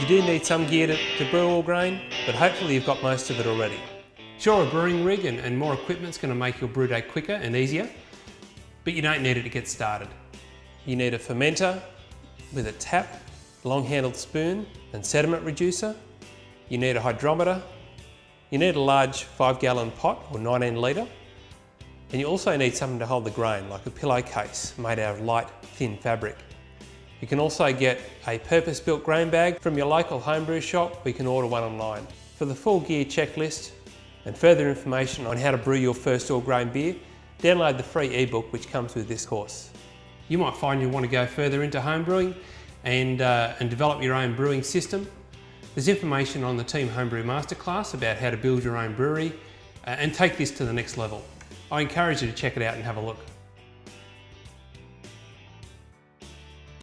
You do need some gear to, to brew all grain, but hopefully you've got most of it already. Sure, a brewing rig and, and more equipment's going to make your brew day quicker and easier, but you don't need it to get started. You need a fermenter with a tap, long-handled spoon and sediment reducer. You need a hydrometer. You need a large 5-gallon pot or 19 litre. And you also need something to hold the grain, like a pillowcase made out of light, thin fabric. You can also get a purpose-built grain bag from your local homebrew shop you can order one online. For the full gear checklist and further information on how to brew your first all grain beer, download the free ebook which comes with this course. You might find you want to go further into homebrewing and, uh, and develop your own brewing system. There's information on the Team Homebrew Masterclass about how to build your own brewery uh, and take this to the next level. I encourage you to check it out and have a look.